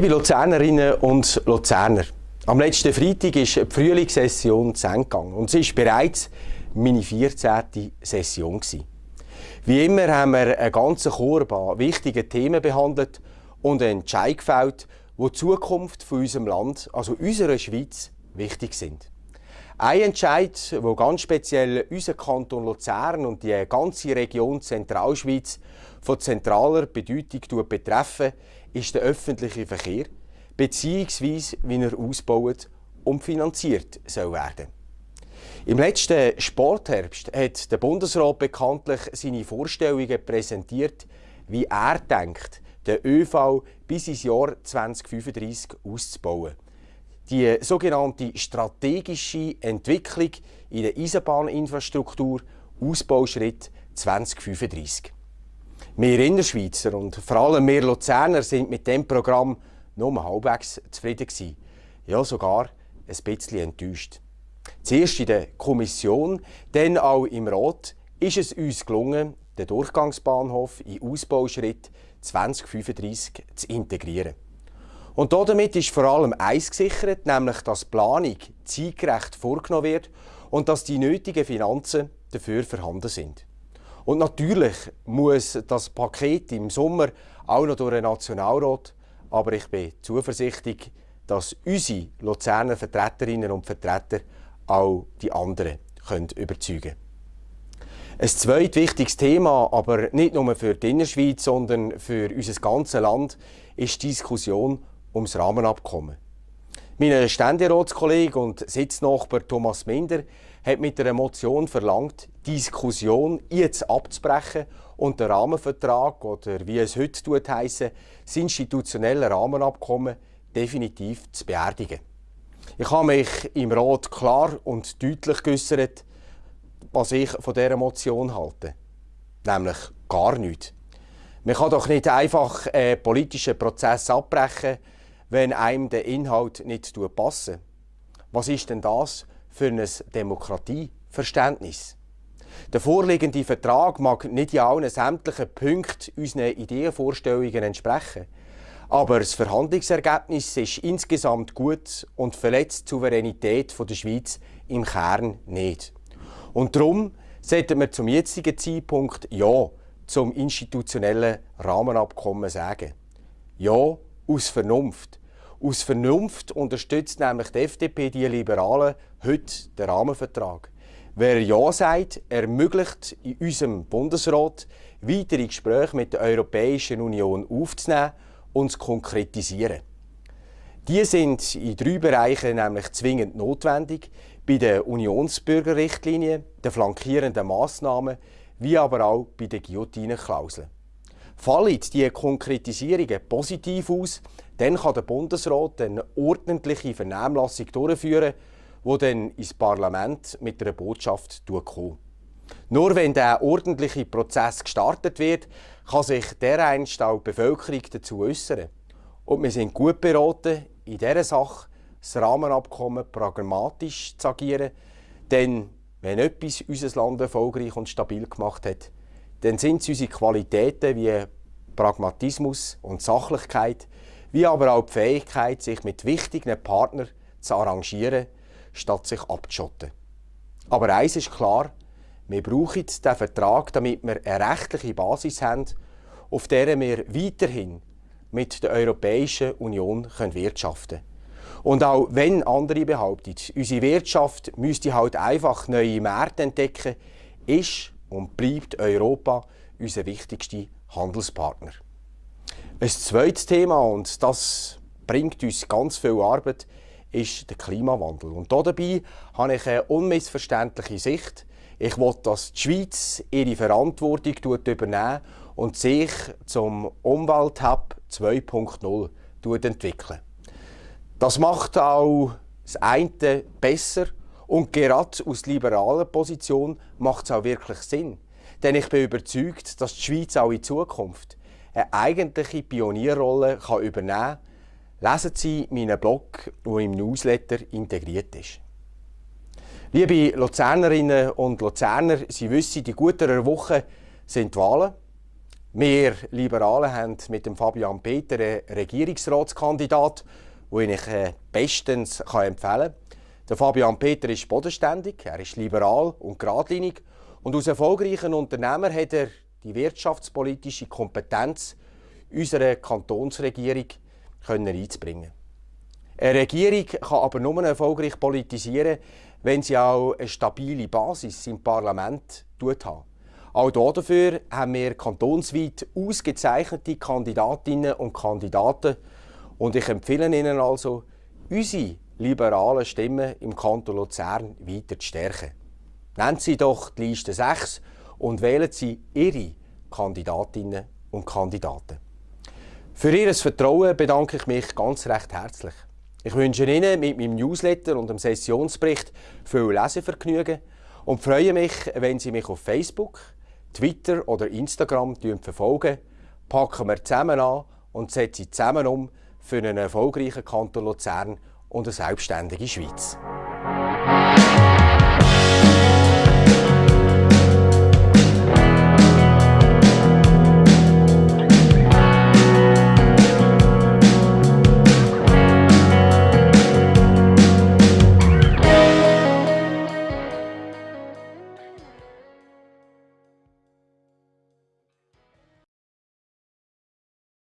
Liebe Luzernerinnen und Luzerner, am letzten Freitag ist die Frühlingssession zu Ende gegangen und es war bereits meine 14. Session. Wie immer haben wir einen ganzen Korb an wichtigen Themen behandelt und einen Entscheid gefällt, wo die Zukunft von unserem Land, also unserer Schweiz, wichtig sind. Ein Entscheid, der ganz speziell unseren Kanton Luzern und die ganze Region Zentralschweiz von zentraler Bedeutung betreffen, ist der öffentliche Verkehr bzw. wie er ausgebaut und finanziert soll werden. Im letzten Sportherbst hat der Bundesrat bekanntlich seine Vorstellungen präsentiert, wie er denkt, den ÖV bis ins Jahr 2035 auszubauen die sogenannte strategische Entwicklung in der Eisenbahninfrastruktur Ausbauschritt 2035. Wir Innerschweizer und vor allem wir Luzerner sind mit dem Programm nur halbwegs zufrieden gewesen. Ja, sogar ein bisschen enttäuscht. Zuerst in der Kommission, dann auch im Rat ist es uns gelungen, den Durchgangsbahnhof in Ausbauschritt 2035 zu integrieren. Und damit ist vor allem eins gesichert, nämlich dass die Planung zeitgerecht vorgenommen wird und dass die nötigen Finanzen dafür vorhanden sind. Und natürlich muss das Paket im Sommer auch noch durch den Nationalrat, aber ich bin zuversichtlich, dass unsere Luzerner Vertreterinnen und Vertreter auch die anderen können überzeugen Ein zweites wichtiges Thema, aber nicht nur für die Innerschweiz, sondern für unser ganzes Land, ist die Diskussion ums Rahmenabkommen. Mein Ständeratskollege und Sitznachbar Thomas Minder hat mit einer Motion verlangt, die Diskussion jetzt abzubrechen und den Rahmenvertrag oder wie es heute tut heisse, das institutionelle Rahmenabkommen definitiv zu beerdigen. Ich habe mich im Rat klar und deutlich geäußert, was ich von dieser Motion halte. Nämlich gar nichts. Man kann doch nicht einfach einen politischen Prozess abbrechen, wenn einem der Inhalt nicht passt. Was ist denn das für ein Demokratieverständnis? Der vorliegende Vertrag mag nicht in allen sämtlichen Punkten unseren Ideenvorstellungen entsprechen. Aber das Verhandlungsergebnis ist insgesamt gut und verletzt die Souveränität der Schweiz im Kern nicht. Und darum sollten wir zum jetzigen Zeitpunkt Ja zum institutionellen Rahmenabkommen sagen. Ja aus Vernunft. Aus Vernunft unterstützt nämlich die FDP die Liberalen heute den Rahmenvertrag. Wer Ja sagt, ermöglicht in unserem Bundesrat weitere Gespräche mit der Europäischen Union aufzunehmen und zu konkretisieren. Die sind in drei Bereichen nämlich zwingend notwendig, bei der Unionsbürgerrichtlinie, den flankierenden Massnahmen, wie aber auch bei den Guillotinenklauseln. Fallen die Konkretisierungen positiv aus, dann kann der Bundesrat eine ordentliche Vernehmlassung durchführen, die dann ins Parlament mit einer Botschaft kommt. Nur wenn der ordentliche Prozess gestartet wird, kann sich dereinst auch die Bevölkerung dazu äußern. Und wir sind gut beraten, in dieser Sache das Rahmenabkommen pragmatisch zu agieren, denn wenn etwas unser Land erfolgreich und stabil gemacht hat, dann sind es unsere Qualitäten wie Pragmatismus und Sachlichkeit, wie aber auch die Fähigkeit, sich mit wichtigen Partnern zu arrangieren, statt sich abzuschotten. Aber eines ist klar, wir brauchen diesen Vertrag, damit wir eine rechtliche Basis haben, auf der wir weiterhin mit der Europäischen Union wirtschaften können. Und auch wenn andere behaupten, unsere Wirtschaft müsste halt einfach neue Märkte entdecken, ist und bleibt Europa unser wichtigster Handelspartner. Ein zweites Thema, und das bringt uns ganz viel Arbeit, ist der Klimawandel. Und dabei habe ich eine unmissverständliche Sicht. Ich will, dass die Schweiz ihre Verantwortung übernehmen und sich zum Umwelthub 2.0 entwickeln. Das macht auch das eine besser und gerade aus liberaler Position macht es auch wirklich Sinn. Denn ich bin überzeugt, dass die Schweiz auch in Zukunft eine eigentliche Pionierrolle kann übernehmen kann. Lesen Sie meinen Blog, der im Newsletter integriert ist. Liebe Luzernerinnen und Luzerner, Sie wissen, die guten Woche sind die Wahlen. Wir Liberalen haben mit dem Fabian Peter einen Regierungsratskandidat, den ich äh, bestens empfehlen kann. Der Fabian Peter ist bodenständig, er ist liberal und geradlinig und als erfolgreicher Unternehmer hat er die wirtschaftspolitische Kompetenz unserer Kantonsregierung können einzubringen. Eine Regierung kann aber nur erfolgreich politisieren, wenn sie auch eine stabile Basis im Parlament hat. Auch dafür haben wir kantonsweit ausgezeichnete Kandidatinnen und Kandidaten und ich empfehle Ihnen also, unsere liberalen Stimmen im Kanton Luzern weiter zu stärken. Nennen Sie doch die Liste 6 und wählen Sie Ihre Kandidatinnen und Kandidaten. Für Ihr Vertrauen bedanke ich mich ganz recht herzlich. Ich wünsche Ihnen mit meinem Newsletter und dem Sessionsbericht viel Lesevergnügen und freue mich, wenn Sie mich auf Facebook, Twitter oder Instagram verfolgen. Packen wir zusammen an und setzen zusammen um für einen erfolgreichen Kanton Luzern und eine selbstständige Schweiz.